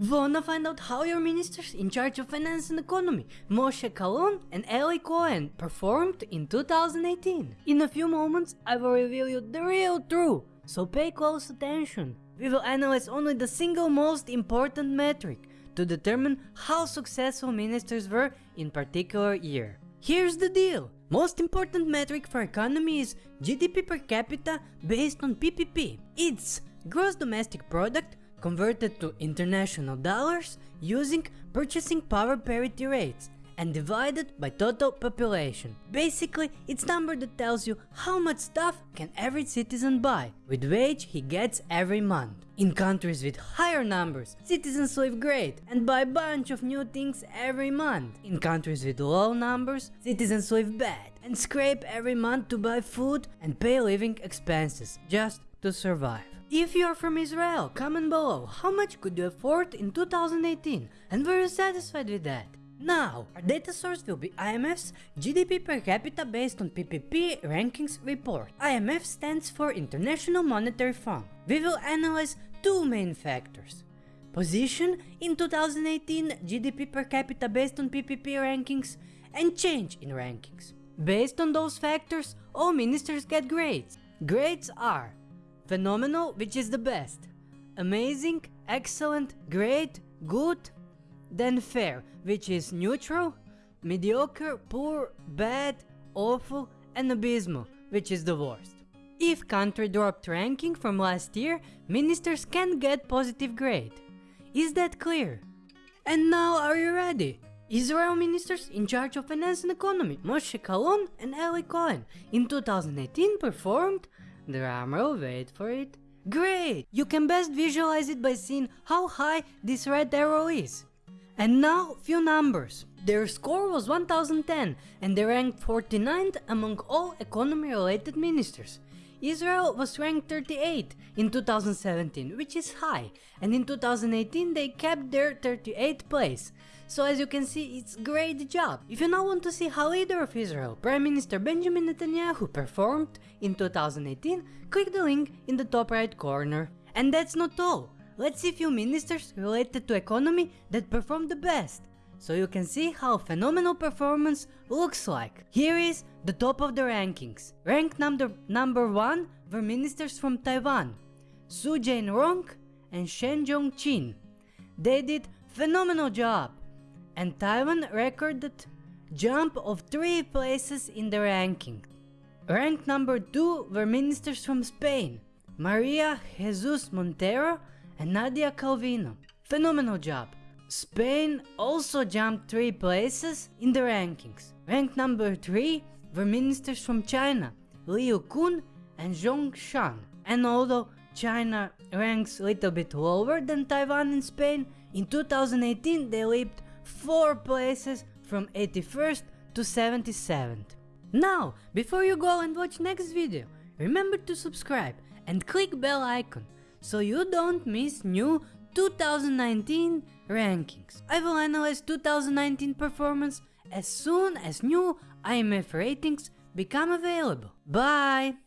Wanna find out how your ministers in charge of finance and economy, Moshe Kahlon and Eli Cohen, performed in 2018? In a few moments, I will reveal you the real truth, so pay close attention. We will analyze only the single most important metric to determine how successful ministers were in particular year. Here's the deal. Most important metric for economy is GDP per capita based on PPP. It's gross domestic product converted to international dollars using purchasing power parity rates and divided by total population. Basically, it's number that tells you how much stuff can every citizen buy with wage he gets every month. In countries with higher numbers, citizens live great and buy bunch of new things every month. In countries with low numbers, citizens live bad and scrape every month to buy food and pay living expenses just to survive. If you are from Israel, comment below how much could you afford in 2018 and were you satisfied with that? Now, our data source will be IMF's GDP per capita based on PPP rankings report. IMF stands for International Monetary Fund. We will analyze two main factors. Position in 2018 GDP per capita based on PPP rankings and change in rankings. Based on those factors, all ministers get grades. Grades are phenomenal, which is the best, amazing, excellent, great, good, then fair, which is neutral, mediocre, poor, bad, awful, and abysmal, which is the worst. If country dropped ranking from last year, ministers can get positive grade. Is that clear? And now are you ready? Israel ministers in charge of finance and economy, Moshe Kahlon and Eli Cohen, in 2018 performed, drumroll wait for it, great! You can best visualize it by seeing how high this red arrow is. And now few numbers. Their score was 1010 and they ranked 49th among all economy related ministers. Israel was ranked 38 in 2017 which is high and in 2018 they kept their 38th place. So as you can see it's great job. If you now want to see how leader of Israel, Prime Minister Benjamin Netanyahu performed in 2018, click the link in the top right corner. And that's not all. Let's see few ministers related to economy that performed the best, so you can see how phenomenal performance looks like. Here is the top of the rankings. Rank number, number 1 were ministers from Taiwan, Su Jain-rong and Shen Jong-chin. They did phenomenal job, and Taiwan recorded jump of 3 places in the ranking. Ranked number 2 were ministers from Spain, Maria Jesus Montero and Nadia Calvino. Phenomenal job. Spain also jumped 3 places in the rankings. Ranked number 3 were ministers from China, Liu Kun and Zhong Shan. And although China ranks a little bit lower than Taiwan and Spain, in 2018 they leaped 4 places from 81st to 77th. Now, before you go and watch next video, remember to subscribe and click bell icon so you don't miss new 2019 rankings. I will analyze 2019 performance as soon as new IMF ratings become available. Bye!